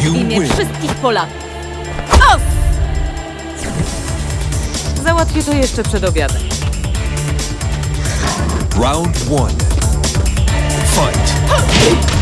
wygrać w imię wszystkich Polaków. Os! Załatwię to jeszcze przed obiadem. Round one. Fight.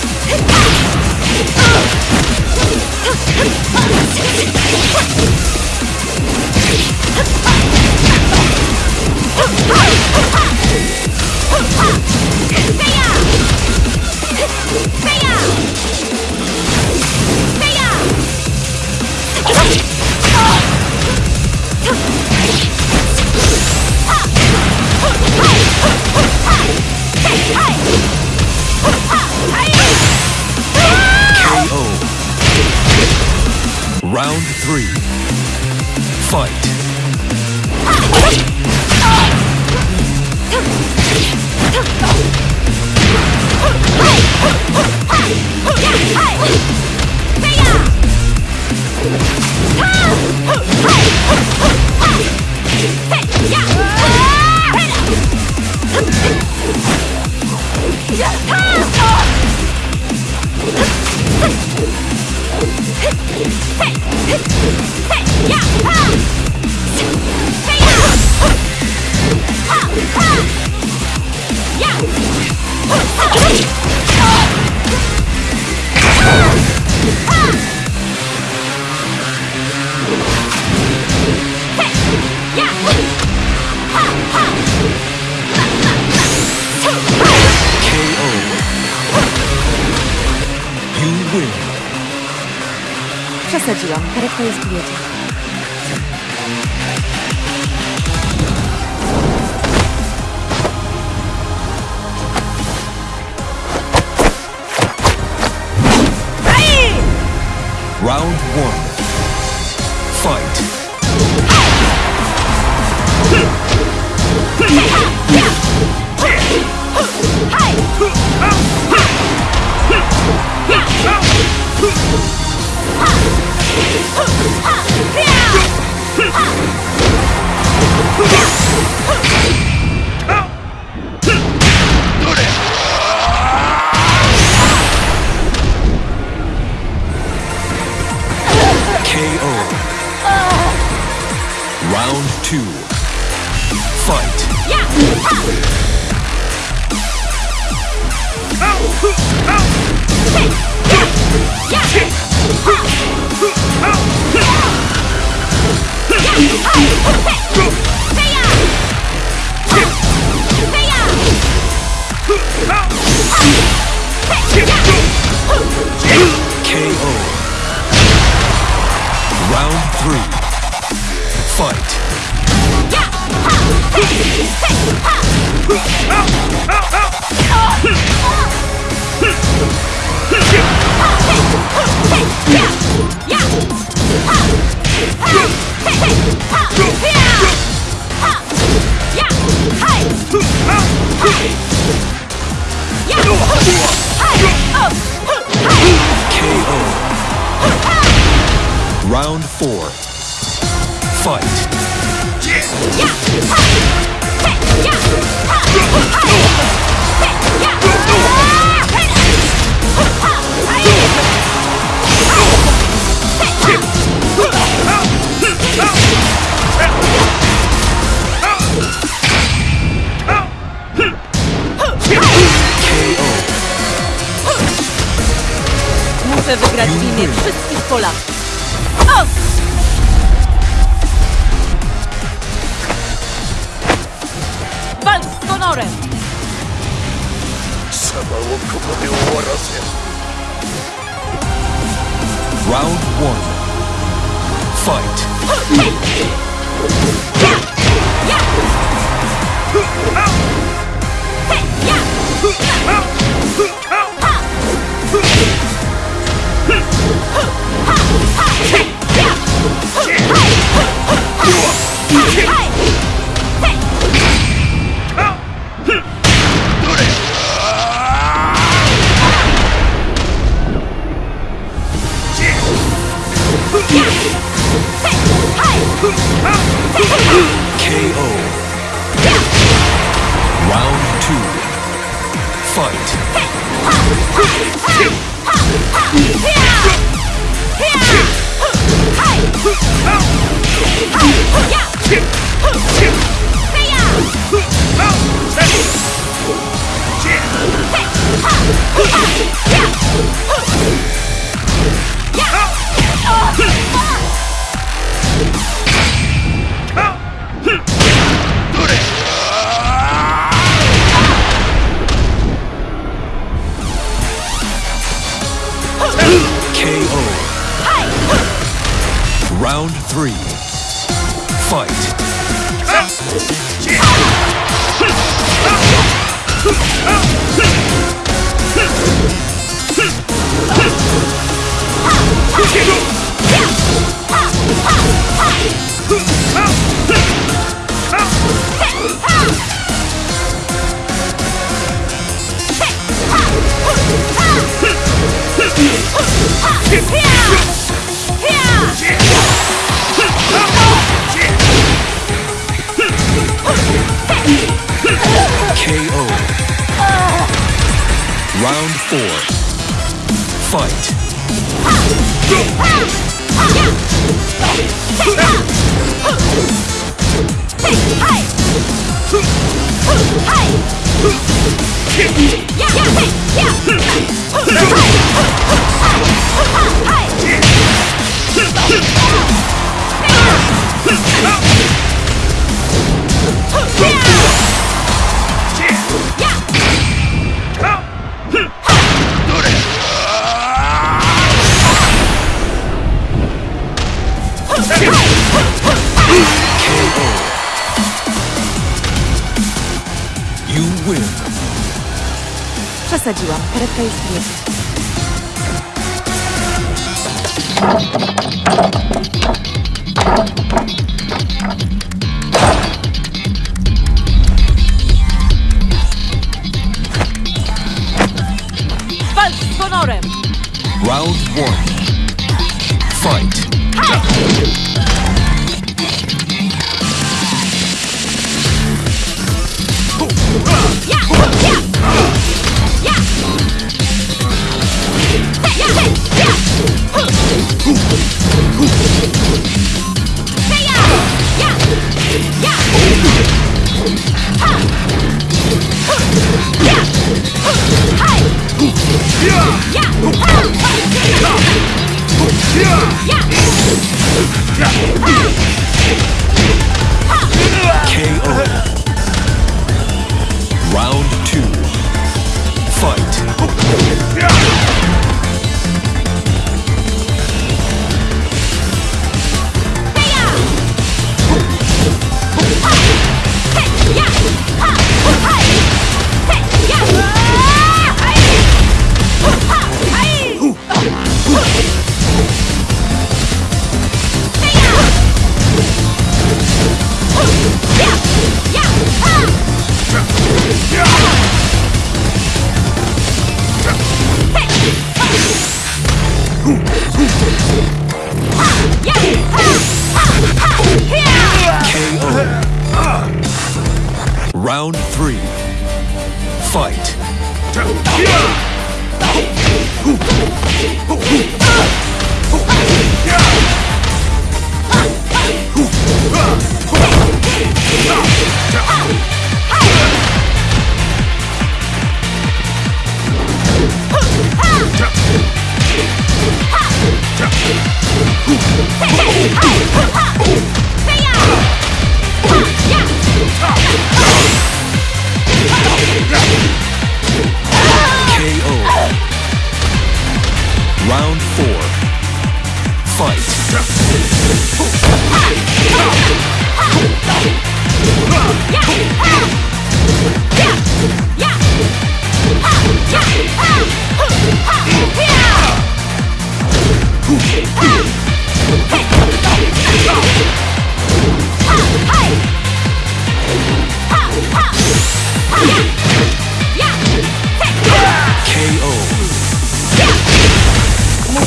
Bam! Three. Fight. Hey! close to. Round one. Two. Fight. Yeah! Ha! KO. Round three. Fight. KO. Round four. Fight. Muszę wygrać w wszystkich Polaków. 様をここで終わらせ Round one. Fight. KO. Round two. Fight. KO. Przesadziłam. Karetka już tu jedzie. Walcz z honorem! Round one.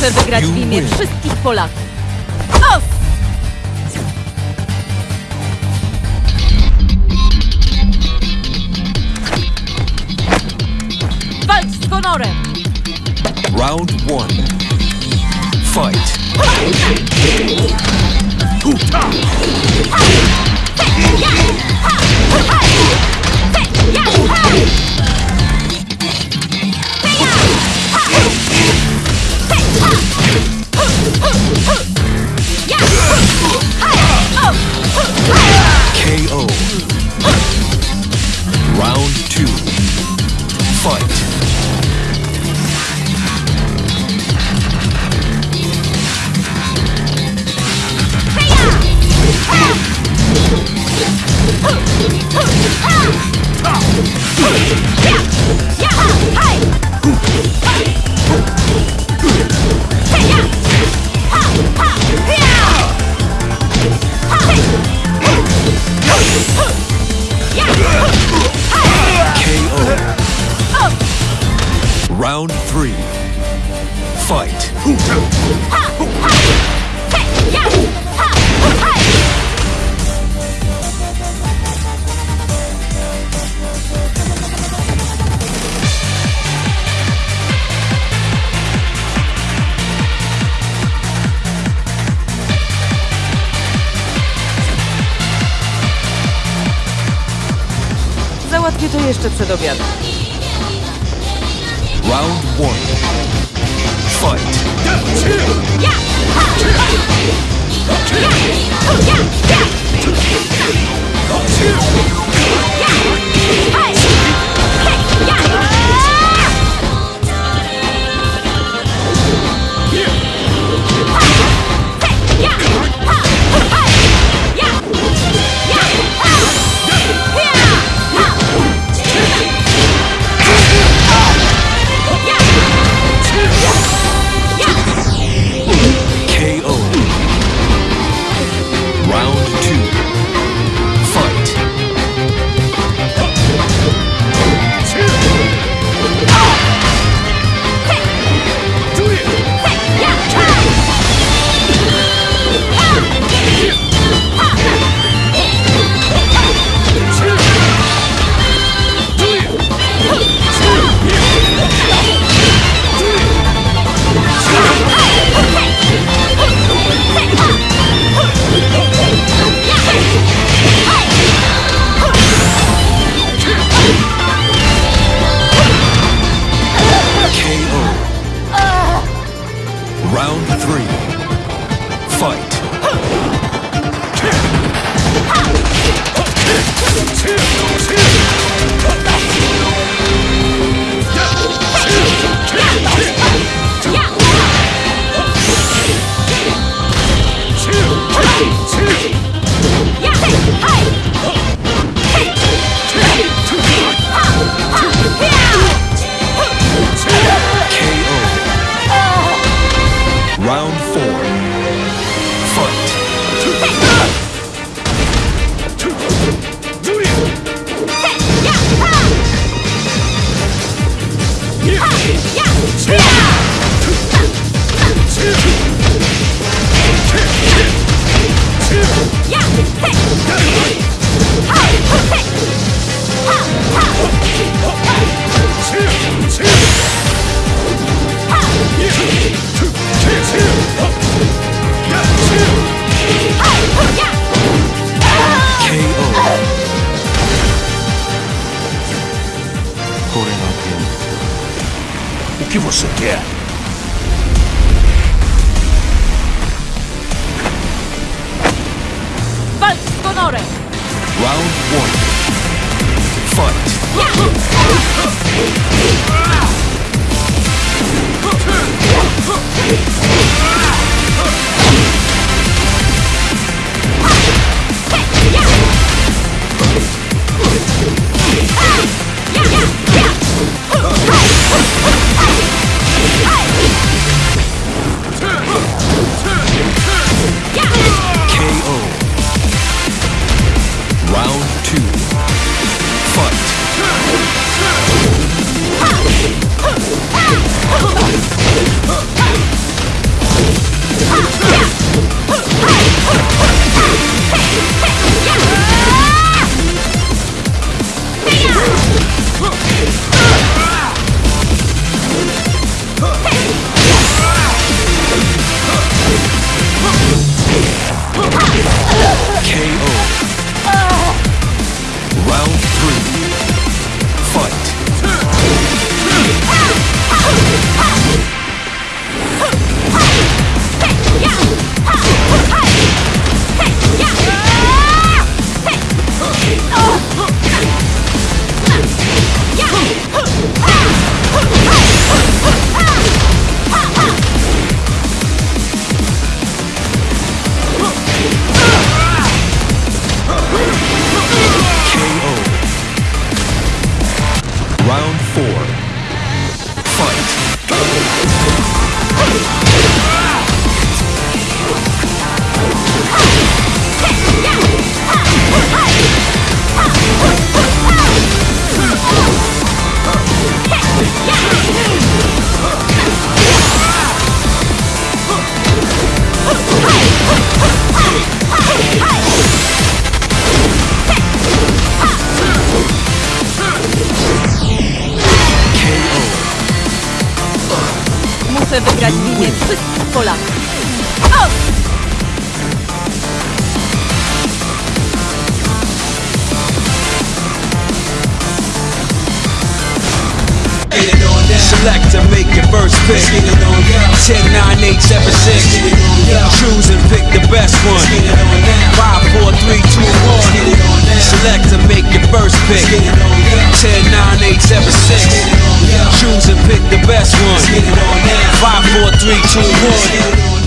Muszę wygrać w imię wszystkich Polaków. Os! Walcz z honorem! Round one. Fight. KO. Załatwię to jeszcze przed obiadem. Round one. Fight. KO. Wszystkich Polaków. Select to make your first pick. 10, 9, 8, 7, 6. Choose and pick the best one. 5, 4, 3, 2, 1. Select to make your first pick. 10, 9, 8, 7, 6. Choose and pick the best one. 5, 4, 3, 2, 1.